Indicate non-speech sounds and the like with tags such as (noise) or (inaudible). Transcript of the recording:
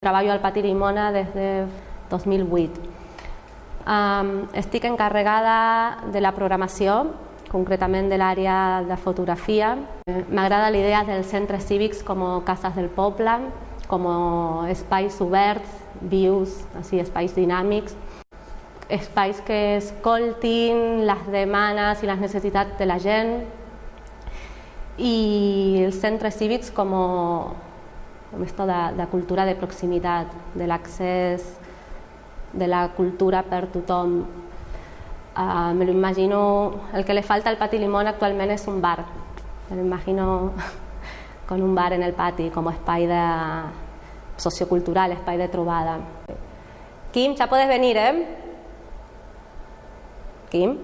treballo al Pati Limona des de 2008. Um, estic encarregada de la programació, concretament de l'àrea de fotografia. M'agrada l'idea dels centres cívics com cases del poble, com espais oberts, vius, així, espais dinàmics, espais que escoltin les demandes i les necessitats de la gent i els centres cívics com, com esto de, de cultura de proximitat, de l'accés de la cultura per tothom. Uh, me lo imagino, el que le falta al Pati Limón actualment és un bar. Me lo imagino (laughs) con un bar en el pati como espai de sociocultural, espai de trobada. Kim, ya puedes venir, ¿eh? Kim.